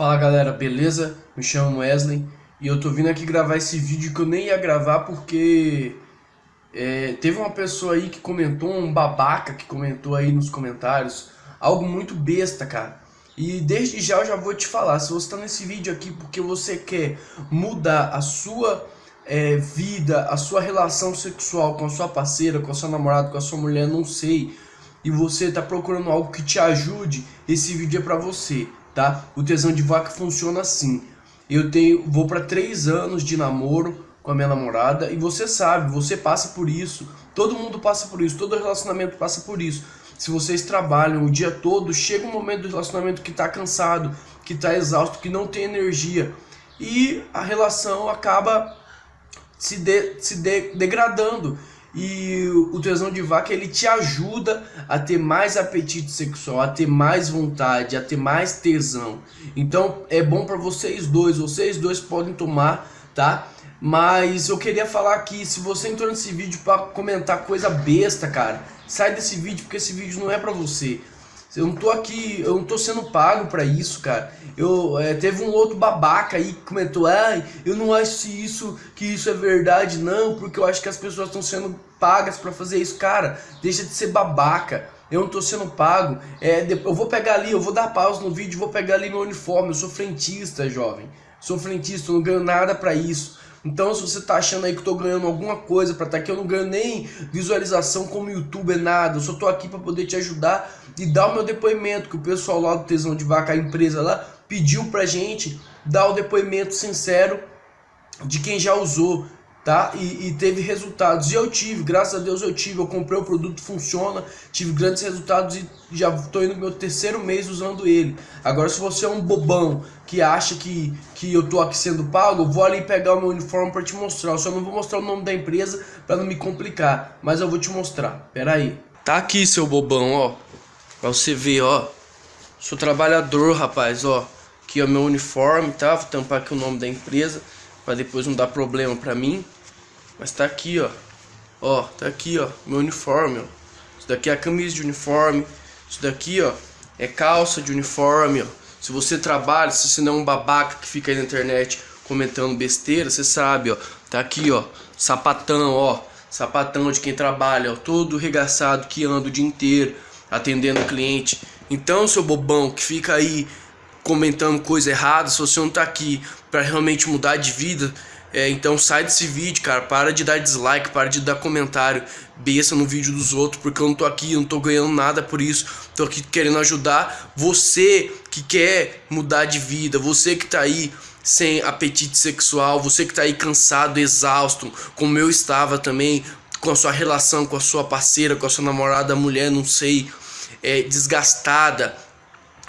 Fala galera, beleza? Me chamo Wesley e eu tô vindo aqui gravar esse vídeo que eu nem ia gravar porque é, teve uma pessoa aí que comentou, um babaca que comentou aí nos comentários, algo muito besta, cara. E desde já eu já vou te falar, se você tá nesse vídeo aqui porque você quer mudar a sua é, vida, a sua relação sexual com a sua parceira, com a sua namorada, com a sua mulher, não sei, e você tá procurando algo que te ajude, esse vídeo é pra você tá? O tesão de vaca funciona assim. Eu tenho, vou para três anos de namoro com a minha namorada e você sabe, você passa por isso. Todo mundo passa por isso, todo relacionamento passa por isso. Se vocês trabalham o dia todo, chega um momento do relacionamento que está cansado, que está exausto, que não tem energia e a relação acaba se, de, se de, degradando e o tesão de vaca ele te ajuda a ter mais apetite sexual, a ter mais vontade, a ter mais tesão. Então é bom para vocês dois, vocês dois podem tomar, tá? Mas eu queria falar aqui, se você entrou nesse vídeo para comentar coisa besta, cara, sai desse vídeo porque esse vídeo não é para você. Eu não tô aqui, eu não tô sendo pago pra isso, cara. Eu, é, teve um outro babaca aí que comentou, ah, eu não acho isso, que isso é verdade, não, porque eu acho que as pessoas estão sendo pagas pra fazer isso. Cara, deixa de ser babaca. Eu não tô sendo pago. É, eu vou pegar ali, eu vou dar pausa no vídeo, vou pegar ali meu uniforme. Eu sou frentista, jovem. Sou frentista, eu não ganho nada pra isso. Então se você tá achando aí que eu tô ganhando alguma coisa pra estar tá aqui, eu não ganho nem visualização como youtuber, nada. Eu só tô aqui pra poder te ajudar e dar o meu depoimento, que o pessoal lá do Tesão de Vaca, a empresa lá, pediu pra gente dar o depoimento sincero de quem já usou tá? E, e, teve resultados. E eu tive, graças a Deus eu tive. Eu comprei o produto, funciona, tive grandes resultados e já estou indo no meu terceiro mês usando ele. Agora, se você é um bobão que acha que, que eu tô aqui sendo pago, eu vou ali pegar o meu uniforme para te mostrar. Eu só não vou mostrar o nome da empresa para não me complicar, mas eu vou te mostrar. Pera aí. Tá aqui, seu bobão, ó. Pra você ver, ó. Sou trabalhador, rapaz, ó. Aqui é o meu uniforme, tá? Vou tampar aqui o nome da empresa para depois não dar problema para mim. Mas tá aqui, ó. Ó, tá aqui, ó, meu uniforme, ó. Isso daqui é a camisa de uniforme. Isso daqui, ó, é calça de uniforme, ó. Se você trabalha, se você não é um babaca que fica aí na internet comentando besteira, você sabe, ó. Tá aqui, ó, sapatão, ó. Sapatão de quem trabalha, ó, todo regaçado que anda o dia inteiro atendendo cliente. Então, seu bobão que fica aí comentando coisa errada, se você não tá aqui para realmente mudar de vida, é, então sai desse vídeo, cara, para de dar dislike, para de dar comentário besta no vídeo dos outros, porque eu não tô aqui, eu não tô ganhando nada por isso, tô aqui querendo ajudar você que quer mudar de vida, você que tá aí sem apetite sexual, você que tá aí cansado, exausto, como eu estava também, com a sua relação com a sua parceira, com a sua namorada, mulher, não sei, é, desgastada,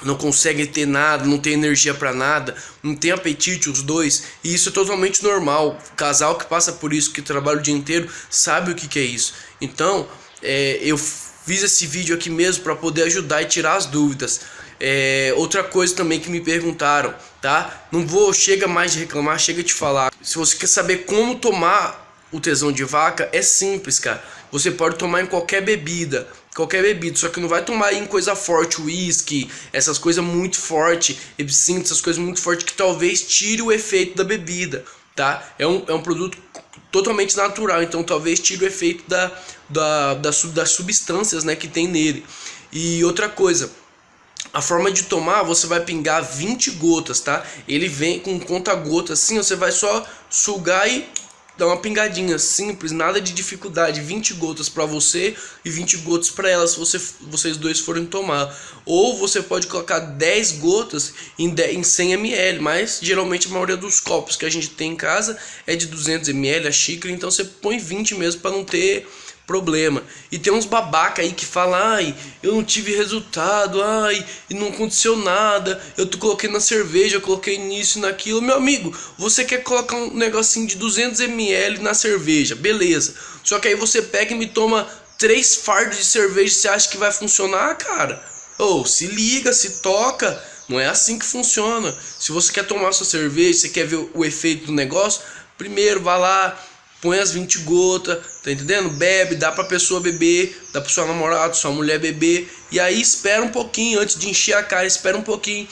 não consegue ter nada, não tem energia para nada, não tem apetite os dois, e isso é totalmente normal. Casal que passa por isso, que trabalha o dia inteiro, sabe o que, que é isso. Então, é, eu fiz esse vídeo aqui mesmo para poder ajudar e tirar as dúvidas. É, outra coisa também que me perguntaram, tá? Não vou, chega mais de reclamar, chega de falar. Se você quer saber como tomar o tesão de vaca, é simples, cara. Você pode tomar em qualquer bebida, qualquer bebida, só que não vai tomar em coisa forte, uísque, essas coisas muito forte, absinto, essas coisas muito fortes que talvez tire o efeito da bebida, tá? É um, é um produto totalmente natural, então talvez tire o efeito da, da, da, das substâncias né, que tem nele. E outra coisa, a forma de tomar, você vai pingar 20 gotas, tá? Ele vem com conta-gota assim, você vai só sugar e dá uma pingadinha simples, nada de dificuldade, 20 gotas para você e 20 gotas para ela se você, vocês dois forem tomar. Ou você pode colocar 10 gotas em, 10, em 100 ml, mas geralmente a maioria dos copos que a gente tem em casa é de 200 ml, a xícara, então você põe 20 mesmo para não ter problema. E tem uns babaca aí que falam, ai, eu não tive resultado, ai, e não aconteceu nada, eu tô coloquei na cerveja, eu coloquei nisso e naquilo. Meu amigo, você quer colocar um negocinho de 200ml na cerveja, beleza. Só que aí você pega e me toma três fardos de cerveja, você acha que vai funcionar, cara? Ou, oh, se liga, se toca, não é assim que funciona. Se você quer tomar sua cerveja, você quer ver o efeito do negócio, primeiro vá lá, põe as 20 gotas, tá entendendo? Bebe, dá pra pessoa beber, dá pra sua namorada, sua mulher beber, e aí espera um pouquinho antes de encher a cara, espera um pouquinho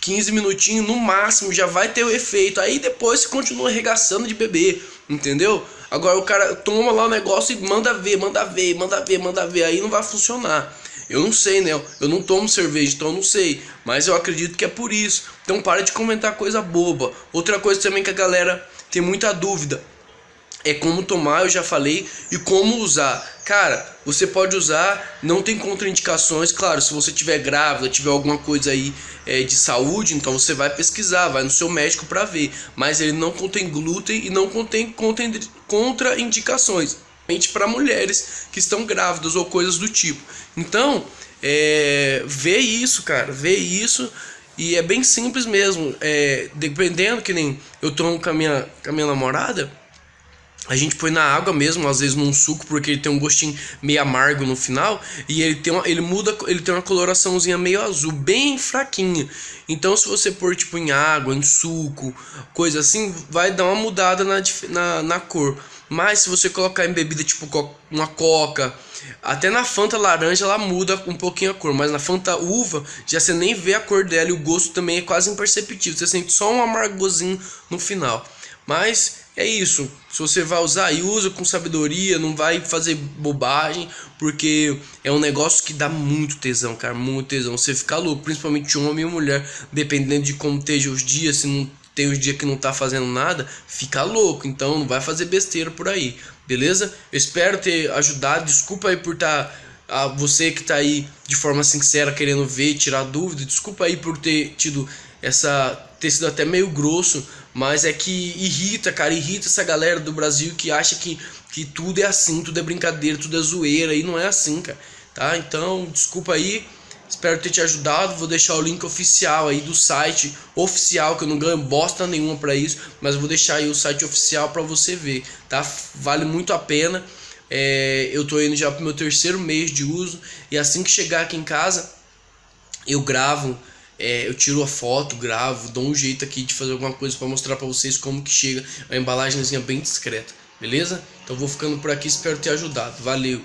15 minutinhos no máximo já vai ter o efeito. Aí depois você continua arregaçando de beber, entendeu? Agora o cara toma lá o negócio e manda ver, manda ver, manda ver, manda ver. Aí não vai funcionar. Eu não sei, né? Eu não tomo cerveja, então eu não sei. Mas eu acredito que é por isso. Então para de comentar coisa boba. Outra coisa também que a galera tem muita dúvida é como tomar, eu já falei, e como usar. Cara, você pode usar, não tem contraindicações, claro, se você tiver grávida, tiver alguma coisa aí é, de saúde, então você vai pesquisar, vai no seu médico para ver. Mas ele não contém glúten e não contém contraindicações, para mulheres que estão grávidas ou coisas do tipo. Então, é, vê isso, cara, vê isso. E é bem simples mesmo. É, dependendo que nem eu tomo com a minha, com a minha namorada, a gente põe na água mesmo, às vezes num suco, porque ele tem um gostinho meio amargo no final. E ele tem uma, ele muda, ele tem uma coloraçãozinha meio azul, bem fraquinha. Então se você pôr tipo em água, em suco, coisa assim, vai dar uma mudada na, na, na cor. Mas se você colocar em bebida tipo uma coca, até na Fanta laranja ela muda um pouquinho a cor, mas na Fanta uva já você nem vê a cor dela e o gosto também é quase imperceptível. Você sente só um amargozinho no final. Mas é isso. Se você vai usar aí, usa com sabedoria, não vai fazer bobagem, porque é um negócio que dá muito tesão, cara, muito tesão. Você fica louco, principalmente homem e mulher, dependendo de como esteja os dias, se não tem os dias que não tá fazendo nada, fica louco. Então não vai fazer besteira por aí, beleza? Eu espero ter ajudado. Desculpa aí por estar tá, a você que tá aí de forma sincera querendo ver, tirar dúvida. Desculpa aí por ter tido essa ter sido até meio grosso, mas é que irrita, cara, irrita essa galera do Brasil que acha que, que tudo é assim, tudo é brincadeira, tudo é zoeira, e não é assim, cara, tá? Então, desculpa aí, espero ter te ajudado, vou deixar o link oficial aí do site oficial, que eu não ganho bosta nenhuma pra isso, mas vou deixar aí o site oficial pra você ver, tá? Vale muito a pena, é, eu tô indo já pro meu terceiro mês de uso, e assim que chegar aqui em casa, eu gravo é, eu tiro a foto, gravo, dou um jeito aqui de fazer alguma coisa para mostrar para vocês como que chega a embalagemzinha bem discreta, beleza? Então vou ficando por aqui, espero ter ajudado. Valeu!